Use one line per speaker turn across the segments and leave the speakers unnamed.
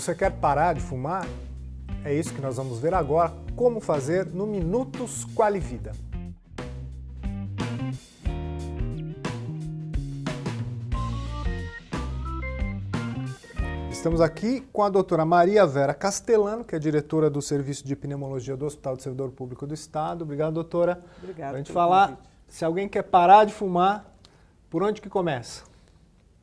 Você quer parar de fumar? É isso que nós vamos ver agora, como fazer no Minutos Qualivida. Estamos aqui com a doutora Maria Vera Castellano, que é diretora do Serviço de Pneumologia do Hospital do Servidor Público do Estado. Obrigado, doutora.
Obrigada.
Para a gente falar, convite. se alguém quer parar de fumar, por onde que começa?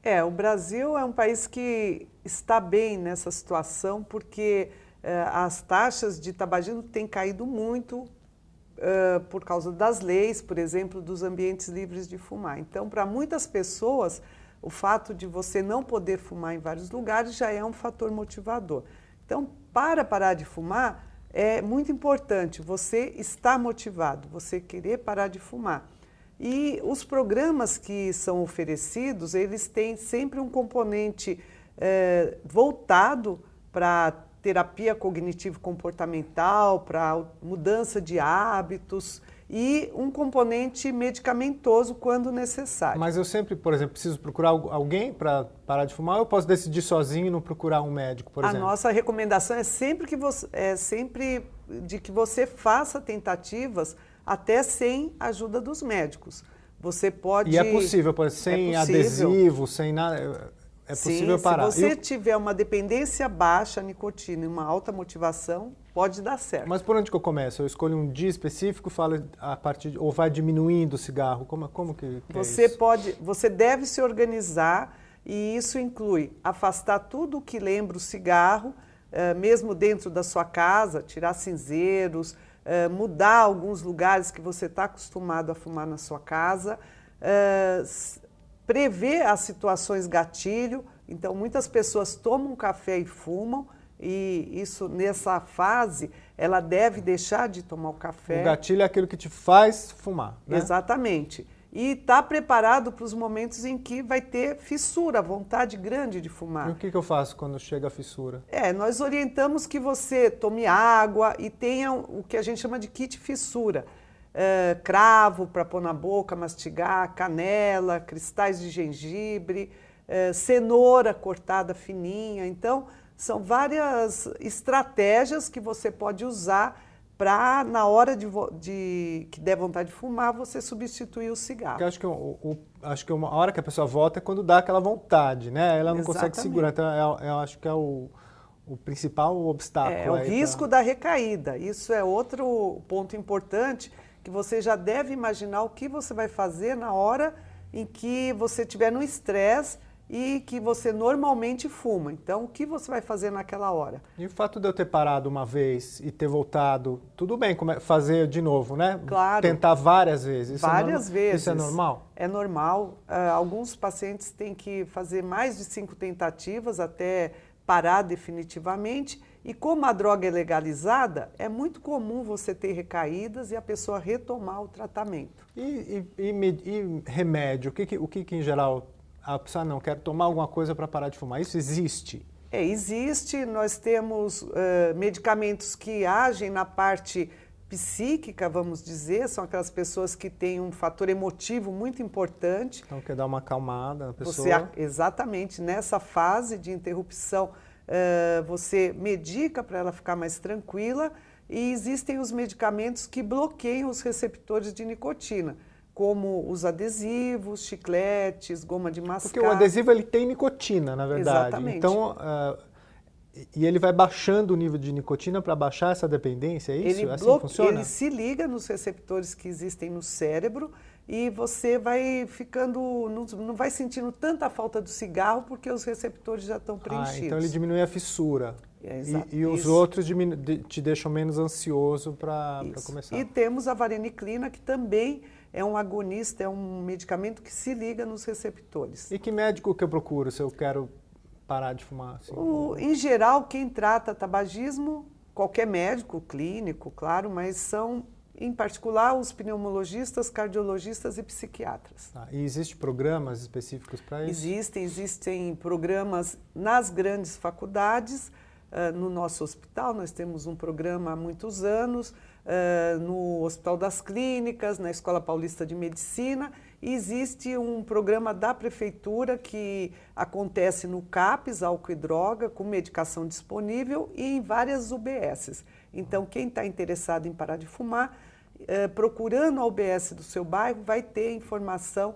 É, o Brasil é um país que está bem nessa situação porque eh, as taxas de tabagismo têm caído muito uh, por causa das leis, por exemplo, dos ambientes livres de fumar. Então, para muitas pessoas, o fato de você não poder fumar em vários lugares já é um fator motivador. Então, para parar de fumar, é muito importante você estar motivado, você querer parar de fumar. E os programas que são oferecidos, eles têm sempre um componente é, voltado para terapia cognitivo-comportamental, para mudança de hábitos, e um componente medicamentoso quando necessário.
Mas eu sempre, por exemplo, preciso procurar alguém para parar de fumar ou eu posso decidir sozinho e não procurar um médico, por
a
exemplo?
A nossa recomendação é sempre, que você, é sempre de que você faça tentativas até sem ajuda dos médicos. Você pode...
E é possível, exemplo, sem é adesivo, sem nada... É possível
Sim,
parar.
se você eu... tiver uma dependência baixa à nicotina e uma alta motivação, pode dar certo.
Mas por onde que eu começo? Eu escolho um dia específico, falo a partir de, ou vai diminuindo o cigarro? Como, como que, que
é você
é
pode, você deve se organizar e isso inclui afastar tudo o que lembra o cigarro, eh, mesmo dentro da sua casa, tirar cinzeiros, mudar alguns lugares que você está acostumado a fumar na sua casa, prever as situações gatilho. Então, muitas pessoas tomam café e fumam, e isso nessa fase ela deve deixar de tomar o café.
O gatilho é aquilo que te faz fumar. Né?
Exatamente. E está preparado para os momentos em que vai ter fissura, vontade grande de fumar.
E o que, que eu faço quando chega a fissura?
É, nós orientamos que você tome água e tenha o que a gente chama de kit fissura uh, cravo para pôr na boca, mastigar, canela, cristais de gengibre, uh, cenoura cortada fininha. Então, são várias estratégias que você pode usar para, na hora de, de, que der vontade de fumar, você substituir o cigarro. Porque
acho que, o, o, acho que uma hora que a pessoa volta é quando dá aquela vontade, né? Ela não Exatamente. consegue segurar. Então, eu, eu acho que é o, o principal obstáculo.
É, o risco pra... da recaída. Isso é outro ponto importante que você já deve imaginar o que você vai fazer na hora em que você estiver no estresse e que você normalmente fuma. Então, o que você vai fazer naquela hora?
E o fato de eu ter parado uma vez e ter voltado, tudo bem fazer de novo, né?
Claro.
Tentar várias vezes.
Isso é várias
é
vezes.
Isso é normal?
É normal. Uh, alguns pacientes têm que fazer mais de cinco tentativas até parar definitivamente e como a droga é legalizada, é muito comum você ter recaídas e a pessoa retomar o tratamento.
E, e, e, e remédio? O, que, o que, que, em geral, a pessoa não quer tomar alguma coisa para parar de fumar? Isso existe?
É, existe. Nós temos uh, medicamentos que agem na parte psíquica, vamos dizer, são aquelas pessoas que têm um fator emotivo muito importante.
Então, quer dar uma acalmada na pessoa?
Você, exatamente, nessa fase de interrupção, uh, você medica para ela ficar mais tranquila e existem os medicamentos que bloqueiam os receptores de nicotina, como os adesivos, chicletes, goma de mascar.
Porque o adesivo ele tem nicotina, na verdade.
Exatamente.
Então, uh, e ele vai baixando o nível de nicotina para baixar essa dependência, é isso?
Ele,
assim funciona?
ele se liga nos receptores que existem no cérebro e você vai ficando, não, não vai sentindo tanta falta do cigarro porque os receptores já estão preenchidos.
Ah, então ele diminui a fissura.
É,
e, e os outros diminu, te deixam menos ansioso para começar.
E temos a vareniclina, que também é um agonista, é um medicamento que se liga nos receptores.
E que médico que eu procuro se eu quero parar de fumar?
Assim? O, em geral, quem trata tabagismo, qualquer médico clínico, claro, mas são em particular os pneumologistas, cardiologistas e psiquiatras.
Ah, e existem programas específicos para isso?
Existem, existem programas nas grandes faculdades, uh, no nosso hospital nós temos um programa há muitos anos, uh, no Hospital das Clínicas, na Escola Paulista de Medicina, e existe um programa da Prefeitura que acontece no CAPES, álcool e droga, com medicação disponível e em várias UBSs. Então, quem está interessado em parar de fumar, uh, procurando a UBS do seu bairro, vai ter informação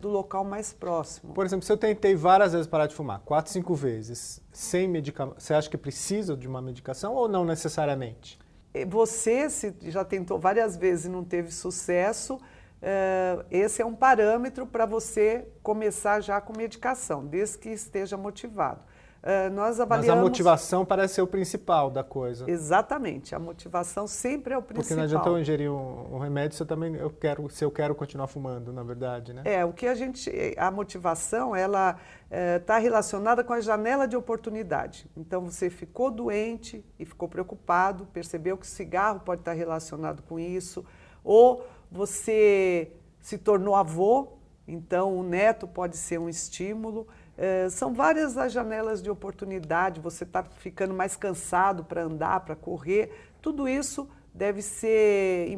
do local mais próximo.
Por exemplo, se eu tentei várias vezes parar de fumar, quatro, cinco vezes, sem medicamento, você acha que precisa de uma medicação ou não necessariamente?
Você, se já tentou várias vezes e não teve sucesso, uh, esse é um parâmetro para você começar já com medicação, desde que esteja motivado.
Uh, nós avaliamos... Mas a motivação parece ser o principal da coisa.
Exatamente, a motivação sempre é o principal.
Porque não adianta eu ingerir um, um, remédio se eu também eu quero, se eu quero continuar fumando, na verdade, né?
É, o que a gente, a motivação, ela está eh, relacionada com a janela de oportunidade. Então você ficou doente e ficou preocupado, percebeu que o cigarro pode estar relacionado com isso, ou você se tornou avô, então o neto pode ser um estímulo. É, são várias as janelas de oportunidade, você está ficando mais cansado para andar, para correr, tudo isso deve ser,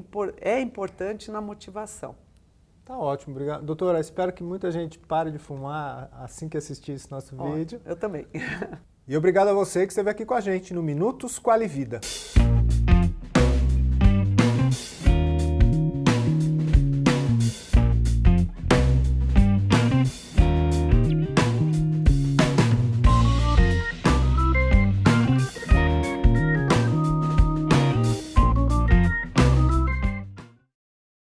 é importante na motivação.
Tá ótimo, obrigado. Doutora, espero que muita gente pare de fumar assim que assistir esse nosso vídeo.
Eu também.
E obrigado a você que esteve aqui com a gente no Minutos Quali Vida.